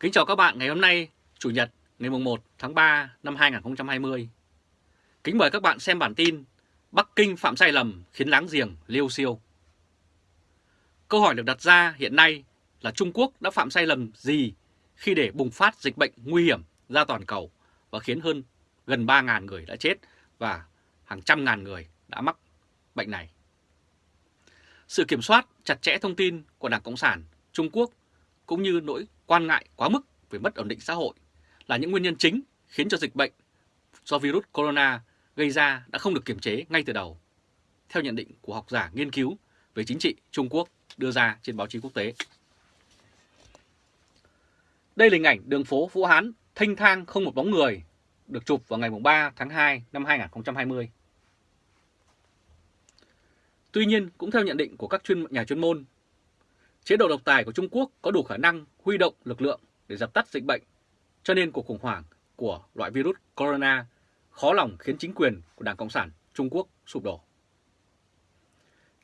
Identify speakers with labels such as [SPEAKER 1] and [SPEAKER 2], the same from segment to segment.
[SPEAKER 1] Kính chào các bạn ngày hôm nay, Chủ nhật ngày 1 tháng 3 năm 2020. Kính mời các bạn xem bản tin Bắc Kinh phạm sai lầm khiến láng giềng liêu siêu. Câu hỏi được đặt ra hiện nay là Trung Quốc đã phạm sai lầm gì khi để bùng phát dịch bệnh nguy hiểm ra toàn cầu và khiến hơn gần 3.000 người đã chết và hàng trăm ngàn người đã mắc bệnh này. Sự kiểm soát chặt chẽ thông tin của Đảng Cộng sản Trung Quốc cũng như nỗi quan ngại quá mức về mất ổn định xã hội là những nguyên nhân chính khiến cho dịch bệnh do virus corona gây ra đã không được kiểm chế ngay từ đầu, theo nhận định của học giả nghiên cứu về chính trị Trung Quốc đưa ra trên báo chí quốc tế. Đây là hình ảnh đường phố Vũ Hán thanh thang không một bóng người, được chụp vào ngày 3 tháng 2 năm 2020. Tuy nhiên, cũng theo nhận định của các chuyên nhà chuyên môn, chế độ độc tài của Trung Quốc có đủ khả năng huy động lực lượng để dập tắt dịch bệnh, cho nên cuộc khủng hoảng của loại virus corona khó lòng khiến chính quyền của Đảng Cộng sản Trung Quốc sụp đổ.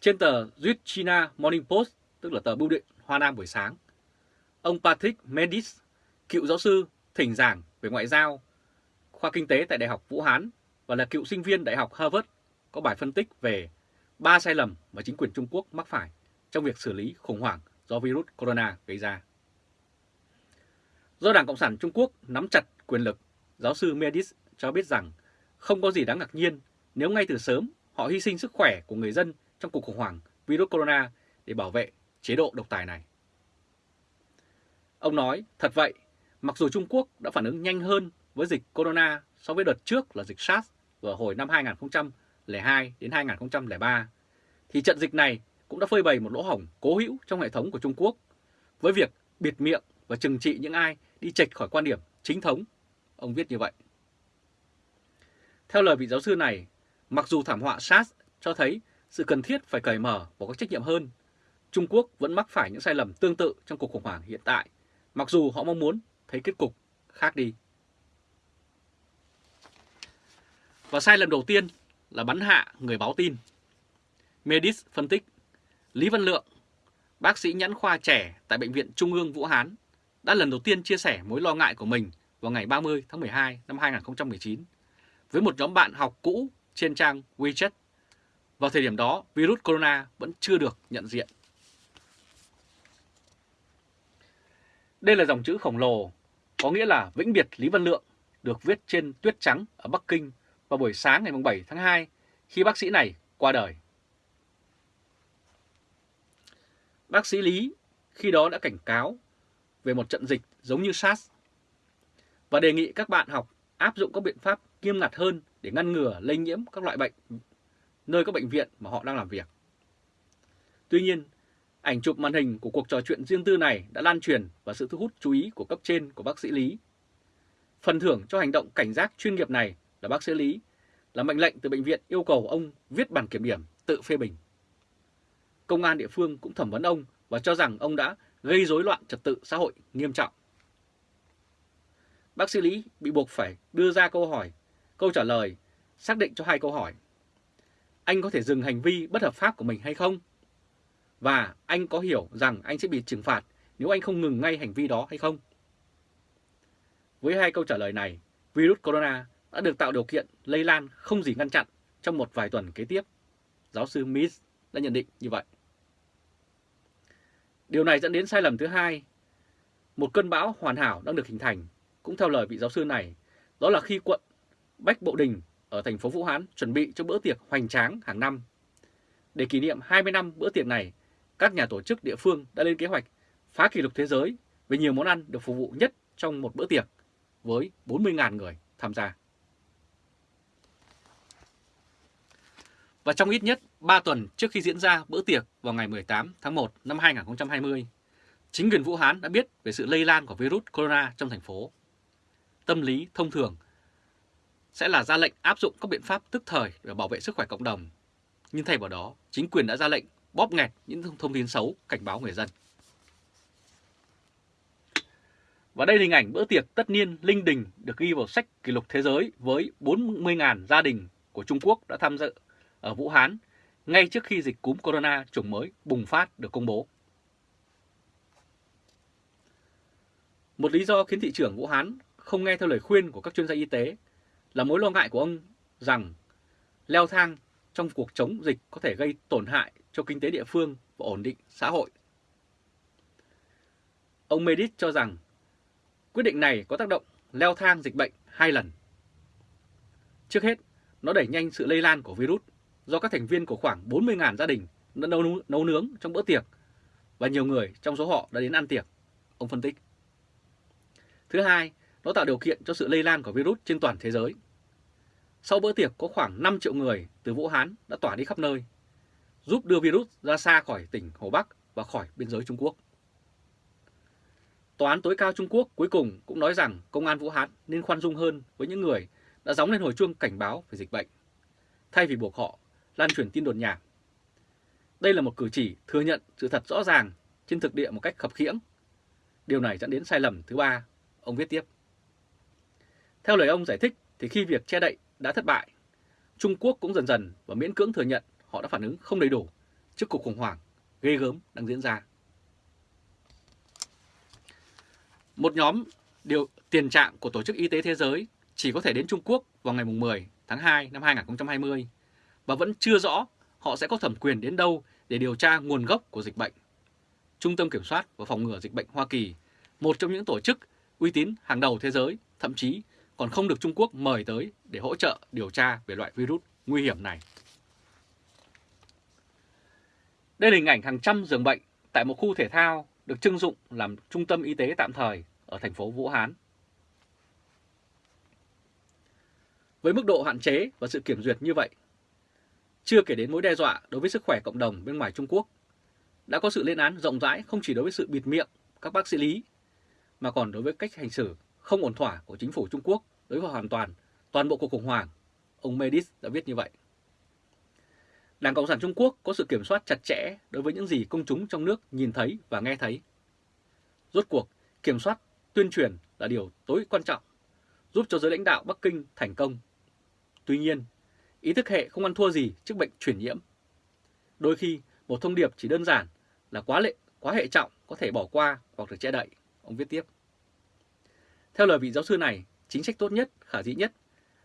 [SPEAKER 1] Trên tờ Duyết China Morning Post, tức là tờ bưu điện Hoa Nam buổi sáng, ông Patrick Mendis, cựu giáo sư thỉnh giảng về ngoại giao, khoa kinh tế tại Đại học Vũ Hán và là cựu sinh viên Đại học Harvard, có bài phân tích về ba sai lầm mà chính quyền Trung Quốc mắc phải trong việc xử lý khủng hoảng do virus corona gây ra. Do Đảng Cộng sản Trung Quốc nắm chặt quyền lực, giáo sư Medis cho biết rằng không có gì đáng ngạc nhiên nếu ngay từ sớm họ hy sinh sức khỏe của người dân trong cuộc khủng hoảng virus corona để bảo vệ chế độ độc tài này. Ông nói, thật vậy, mặc dù Trung Quốc đã phản ứng nhanh hơn với dịch corona so với đợt trước là dịch SARS vào hồi năm 2002 đến 2003, thì trận dịch này cũng đã phơi bày một lỗ hổng cố hữu trong hệ thống của Trung Quốc với việc biệt miệng và trừng trị những ai đi chệch khỏi quan điểm chính thống. Ông viết như vậy. Theo lời vị giáo sư này, mặc dù thảm họa SARS cho thấy sự cần thiết phải cởi mở và có trách nhiệm hơn, Trung Quốc vẫn mắc phải những sai lầm tương tự trong cuộc khủng hoảng hiện tại, mặc dù họ mong muốn thấy kết cục khác đi. Và sai lầm đầu tiên là bắn hạ người báo tin. Medis phân tích, Lý Văn Lượng, bác sĩ nhãn khoa trẻ tại Bệnh viện Trung ương Vũ Hán, đã lần đầu tiên chia sẻ mối lo ngại của mình vào ngày 30 tháng 12 năm 2019 với một nhóm bạn học cũ trên trang WeChat. Vào thời điểm đó, virus corona vẫn chưa được nhận diện. Đây là dòng chữ khổng lồ, có nghĩa là vĩnh biệt Lý Văn Lượng, được viết trên tuyết trắng ở Bắc Kinh vào buổi sáng ngày 7 tháng 2 khi bác sĩ này qua đời. Bác sĩ Lý khi đó đã cảnh cáo về một trận dịch giống như SARS và đề nghị các bạn học áp dụng các biện pháp nghiêm ngặt hơn để ngăn ngừa lây nhiễm các loại bệnh nơi các bệnh viện mà họ đang làm việc. Tuy nhiên, ảnh chụp màn hình của cuộc trò chuyện riêng tư này đã lan truyền và sự thu hút chú ý của cấp trên của bác sĩ Lý. Phần thưởng cho hành động cảnh giác chuyên nghiệp này là bác sĩ Lý là mệnh lệnh từ bệnh viện yêu cầu ông viết bản kiểm điểm tự phê bình. Công an địa phương cũng thẩm vấn ông và cho rằng ông đã gây rối loạn trật tự xã hội nghiêm trọng. Bác sĩ Lý bị buộc phải đưa ra câu hỏi, câu trả lời, xác định cho hai câu hỏi. Anh có thể dừng hành vi bất hợp pháp của mình hay không? Và anh có hiểu rằng anh sẽ bị trừng phạt nếu anh không ngừng ngay hành vi đó hay không? Với hai câu trả lời này, virus corona đã được tạo điều kiện lây lan không gì ngăn chặn trong một vài tuần kế tiếp. Giáo sư Miss đã nhận định như vậy. Điều này dẫn đến sai lầm thứ hai. Một cơn bão hoàn hảo đang được hình thành, cũng theo lời vị giáo sư này, đó là khi quận Bách Bộ Đình ở thành phố Vũ Hán chuẩn bị cho bữa tiệc hoành tráng hàng năm. Để kỷ niệm 20 năm bữa tiệc này, các nhà tổ chức địa phương đã lên kế hoạch phá kỷ lục thế giới về nhiều món ăn được phục vụ nhất trong một bữa tiệc với 40.000 người tham gia. Và trong ít nhất 3 tuần trước khi diễn ra bữa tiệc vào ngày 18 tháng 1 năm 2020, chính quyền Vũ Hán đã biết về sự lây lan của virus corona trong thành phố. Tâm lý thông thường sẽ là ra lệnh áp dụng các biện pháp tức thời để bảo vệ sức khỏe cộng đồng. Nhưng thay vào đó, chính quyền đã ra lệnh bóp nghẹt những thông tin xấu cảnh báo người dân. Và đây là hình ảnh bữa tiệc tất niên linh đình được ghi vào sách kỷ lục thế giới với 40.000 gia đình của Trung Quốc đã tham dự ở Vũ Hán ngay trước khi dịch cúm corona chủng mới bùng phát được công bố. Một lý do khiến thị trưởng Vũ Hán không nghe theo lời khuyên của các chuyên gia y tế là mối lo ngại của ông rằng leo thang trong cuộc chống dịch có thể gây tổn hại cho kinh tế địa phương và ổn định xã hội. Ông Medit cho rằng quyết định này có tác động leo thang dịch bệnh hai lần. Trước hết, nó đẩy nhanh sự lây lan của virus do các thành viên của khoảng 40.000 gia đình đã nấu, nấu nướng trong bữa tiệc và nhiều người trong số họ đã đến ăn tiệc, ông phân tích. Thứ hai, nó tạo điều kiện cho sự lây lan của virus trên toàn thế giới. Sau bữa tiệc có khoảng 5 triệu người từ Vũ Hán đã tỏa đi khắp nơi, giúp đưa virus ra xa khỏi tỉnh Hồ Bắc và khỏi biên giới Trung Quốc. Tòa án tối cao Trung Quốc cuối cùng cũng nói rằng công an Vũ Hán nên khoan dung hơn với những người đã gióng lên hồi chuông cảnh báo về dịch bệnh, thay vì buộc họ lan truyền tin đồn nhảm. Đây là một cử chỉ thừa nhận sự thật rõ ràng trên thực địa một cách khập khiễng. Điều này dẫn đến sai lầm thứ ba, ông viết tiếp. Theo lời ông giải thích thì khi việc che đậy đã thất bại, Trung Quốc cũng dần dần và miễn cưỡng thừa nhận họ đã phản ứng không đầy đủ trước cuộc khủng hoảng ghê gớm đang diễn ra. Một nhóm điều tiền trạng của Tổ chức Y tế Thế giới chỉ có thể đến Trung Quốc vào ngày 10 tháng 2 năm 2020 và vẫn chưa rõ họ sẽ có thẩm quyền đến đâu để điều tra nguồn gốc của dịch bệnh. Trung tâm Kiểm soát và Phòng ngừa Dịch bệnh Hoa Kỳ, một trong những tổ chức uy tín hàng đầu thế giới, thậm chí còn không được Trung Quốc mời tới để hỗ trợ điều tra về loại virus nguy hiểm này. Đây là hình ảnh hàng trăm giường bệnh tại một khu thể thao được trưng dụng làm trung tâm y tế tạm thời ở thành phố Vũ Hán. Với mức độ hạn chế và sự kiểm duyệt như vậy, chưa kể đến mối đe dọa đối với sức khỏe cộng đồng bên ngoài Trung Quốc, đã có sự lên án rộng rãi không chỉ đối với sự bịt miệng các bác sĩ lý, mà còn đối với cách hành xử không ổn thỏa của chính phủ Trung Quốc đối với hoàn toàn toàn bộ cuộc khủng hoảng. Ông Medis đã viết như vậy. Đảng Cộng sản Trung Quốc có sự kiểm soát chặt chẽ đối với những gì công chúng trong nước nhìn thấy và nghe thấy. Rốt cuộc, kiểm soát tuyên truyền là điều tối quan trọng, giúp cho giới lãnh đạo Bắc Kinh thành công. Tuy nhiên, ý thức hệ không ăn thua gì trước bệnh truyền nhiễm. Đôi khi, một thông điệp chỉ đơn giản là quá lệ, quá hệ trọng có thể bỏ qua hoặc được che đậy, ông viết tiếp. Theo lời vị giáo sư này, chính sách tốt nhất, khả dĩ nhất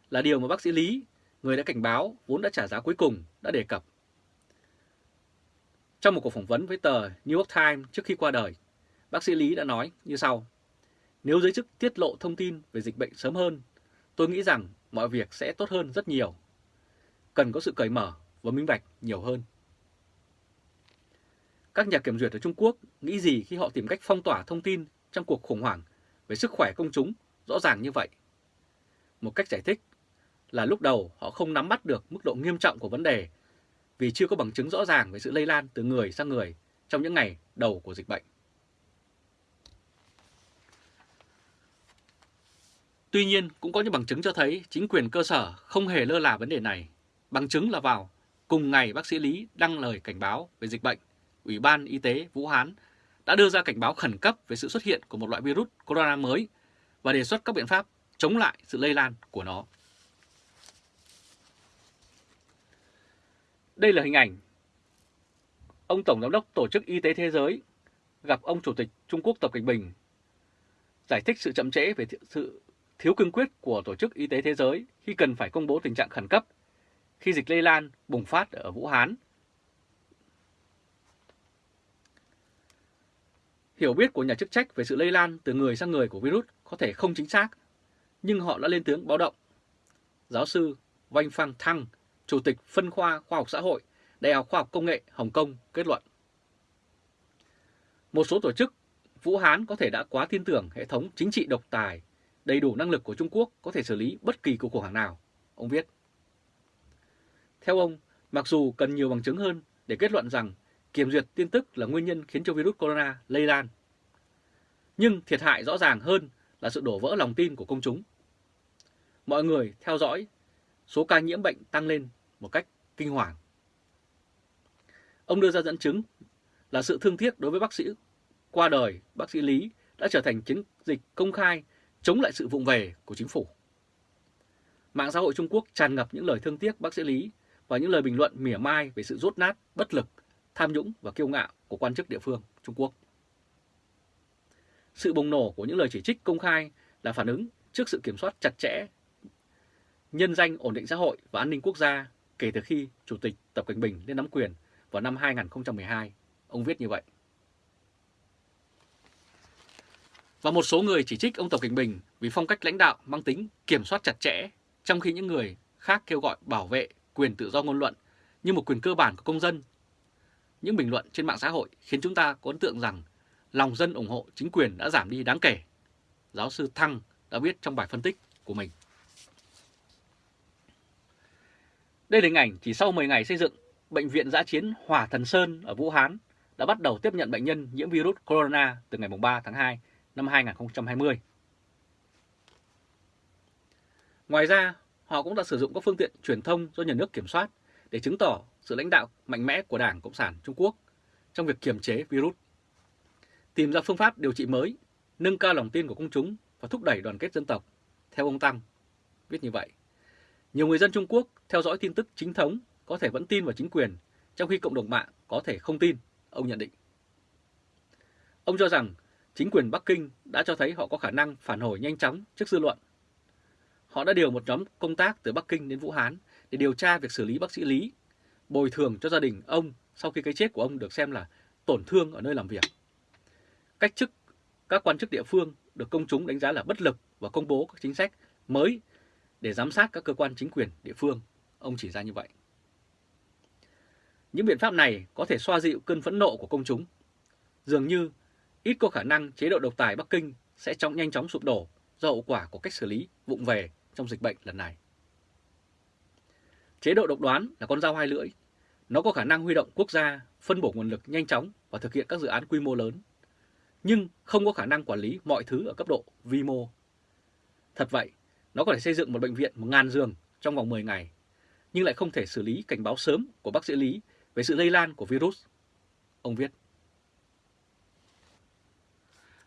[SPEAKER 1] là điều mà bác sĩ Lý, người đã cảnh báo vốn đã trả giá cuối cùng, đã đề cập. Trong một cuộc phỏng vấn với tờ New York Times trước khi qua đời, bác sĩ Lý đã nói như sau. Nếu giới chức tiết lộ thông tin về dịch bệnh sớm hơn, tôi nghĩ rằng mọi việc sẽ tốt hơn rất nhiều. Cần có sự cởi mở và minh bạch nhiều hơn. Các nhà kiểm duyệt ở Trung Quốc nghĩ gì khi họ tìm cách phong tỏa thông tin trong cuộc khủng hoảng về sức khỏe công chúng rõ ràng như vậy? Một cách giải thích là lúc đầu họ không nắm bắt được mức độ nghiêm trọng của vấn đề vì chưa có bằng chứng rõ ràng về sự lây lan từ người sang người trong những ngày đầu của dịch bệnh. Tuy nhiên, cũng có những bằng chứng cho thấy chính quyền cơ sở không hề lơ là vấn đề này. Bằng chứng là vào cùng ngày bác sĩ Lý đăng lời cảnh báo về dịch bệnh, Ủy ban Y tế Vũ Hán đã đưa ra cảnh báo khẩn cấp về sự xuất hiện của một loại virus corona mới và đề xuất các biện pháp chống lại sự lây lan của nó. Đây là hình ảnh ông Tổng Giám đốc Tổ chức Y tế Thế giới gặp ông Chủ tịch Trung Quốc Tập Cảnh Bình giải thích sự chậm trễ về sự thiếu cương quyết của Tổ chức Y tế Thế giới khi cần phải công bố tình trạng khẩn cấp khi dịch lây lan bùng phát ở Vũ Hán. Hiểu biết của nhà chức trách về sự lây lan từ người sang người của virus có thể không chính xác, nhưng họ đã lên tiếng báo động. Giáo sư Vanh Phang Thăng, Chủ tịch Phân khoa Khoa học Xã hội, Đại học Khoa học Công nghệ Hồng Kông kết luận. Một số tổ chức Vũ Hán có thể đã quá tin tưởng hệ thống chính trị độc tài đầy đủ năng lực của Trung Quốc có thể xử lý bất kỳ cuộc khủng hoảng nào, ông viết. Theo ông, mặc dù cần nhiều bằng chứng hơn để kết luận rằng kiểm duyệt tin tức là nguyên nhân khiến cho virus corona lây lan, nhưng thiệt hại rõ ràng hơn là sự đổ vỡ lòng tin của công chúng. Mọi người theo dõi số ca nhiễm bệnh tăng lên một cách kinh hoàng. Ông đưa ra dẫn chứng là sự thương tiếc đối với bác sĩ qua đời, bác sĩ Lý đã trở thành chiến dịch công khai chống lại sự vụng về của chính phủ. Mạng xã hội Trung Quốc tràn ngập những lời thương tiếc bác sĩ Lý và những lời bình luận mỉa mai về sự rốt nát, bất lực, tham nhũng và kiêu ngạo của quan chức địa phương Trung Quốc. Sự bùng nổ của những lời chỉ trích công khai là phản ứng trước sự kiểm soát chặt chẽ nhân danh ổn định xã hội và an ninh quốc gia kể từ khi Chủ tịch Tập Cận Bình lên nắm quyền vào năm 2012. Ông viết như vậy. Và một số người chỉ trích ông Tập Cận Bình vì phong cách lãnh đạo mang tính kiểm soát chặt chẽ, trong khi những người khác kêu gọi bảo vệ quyền tự do ngôn luận như một quyền cơ bản của công dân. Những bình luận trên mạng xã hội khiến chúng ta có ấn tượng rằng lòng dân ủng hộ chính quyền đã giảm đi đáng kể. Giáo sư Thăng đã viết trong bài phân tích của mình. Đây là hình ảnh chỉ sau 10 ngày xây dựng, Bệnh viện giã chiến Hòa Thần Sơn ở Vũ Hán đã bắt đầu tiếp nhận bệnh nhân nhiễm virus corona từ ngày 3 tháng 2 năm 2020. Ngoài ra, họ cũng đã sử dụng các phương tiện truyền thông do nhà nước kiểm soát để chứng tỏ sự lãnh đạo mạnh mẽ của Đảng Cộng sản Trung Quốc trong việc kiềm chế virus, tìm ra phương pháp điều trị mới, nâng cao lòng tin của công chúng và thúc đẩy đoàn kết dân tộc, theo ông Tăng. Viết như vậy, nhiều người dân Trung Quốc theo dõi tin tức chính thống có thể vẫn tin vào chính quyền, trong khi cộng đồng mạng có thể không tin, ông nhận định. Ông cho rằng chính quyền Bắc Kinh đã cho thấy họ có khả năng phản hồi nhanh chóng trước dư luận. Họ đã điều một nhóm công tác từ Bắc Kinh đến Vũ Hán để điều tra việc xử lý bác sĩ Lý, bồi thường cho gia đình ông sau khi cái chết của ông được xem là tổn thương ở nơi làm việc. Cách chức các quan chức địa phương được công chúng đánh giá là bất lực và công bố các chính sách mới để giám sát các cơ quan chính quyền địa phương. Ông chỉ ra như vậy. Những biện pháp này có thể xoa dịu cơn phẫn nộ của công chúng. Dường như ít có khả năng chế độ độc tài Bắc Kinh sẽ trong nhanh chóng sụp đổ do hậu quả của cách xử lý vụng về trong dịch bệnh lần này. Chế độ độc đoán là con dao hai lưỡi. Nó có khả năng huy động quốc gia, phân bổ nguồn lực nhanh chóng và thực hiện các dự án quy mô lớn, nhưng không có khả năng quản lý mọi thứ ở cấp độ vi mô. Thật vậy, nó có thể xây dựng một bệnh viện 1.000 giường trong vòng 10 ngày, nhưng lại không thể xử lý cảnh báo sớm của bác sĩ Lý về sự lây lan của virus. Ông viết.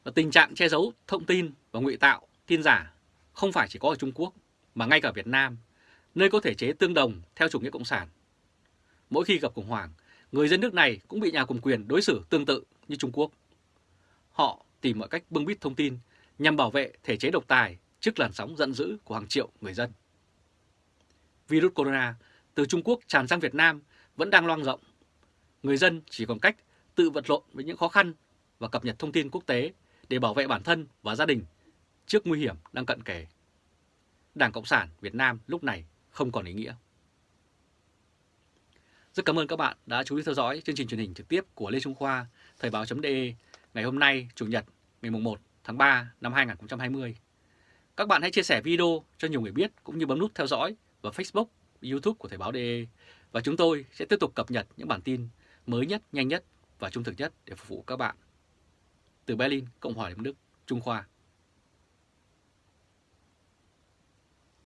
[SPEAKER 1] Và tình trạng che giấu thông tin và ngụy tạo tin giả không phải chỉ có ở Trung Quốc mà ngay cả Việt Nam, nơi có thể chế tương đồng theo chủ nghĩa cộng sản. Mỗi khi gặp khủng hoảng, người dân nước này cũng bị nhà cầm quyền đối xử tương tự như Trung Quốc. Họ tìm mọi cách bưng bít thông tin nhằm bảo vệ thể chế độc tài trước làn sóng giận dữ của hàng triệu người dân. Virus corona từ Trung Quốc tràn sang Việt Nam vẫn đang loang rộng. Người dân chỉ còn cách tự vật lộn với những khó khăn và cập nhật thông tin quốc tế để bảo vệ bản thân và gia đình trước nguy hiểm đang cận kề. Đảng Cộng sản Việt Nam lúc này không còn ý nghĩa. Rất cảm ơn các bạn đã chú ý theo dõi chương trình truyền hình trực tiếp của Lê Trung Khoa, Thời báo.de ngày hôm nay, Chủ nhật, ngày 1 tháng 3 năm 2020. Các bạn hãy chia sẻ video cho nhiều người biết cũng như bấm nút theo dõi vào Facebook, YouTube của Thời báo.de và chúng tôi sẽ tiếp tục cập nhật những bản tin mới nhất, nhanh nhất và trung thực nhất để phục vụ các bạn. Từ Berlin, Cộng hòa Liên bang Đức, Trung Khoa.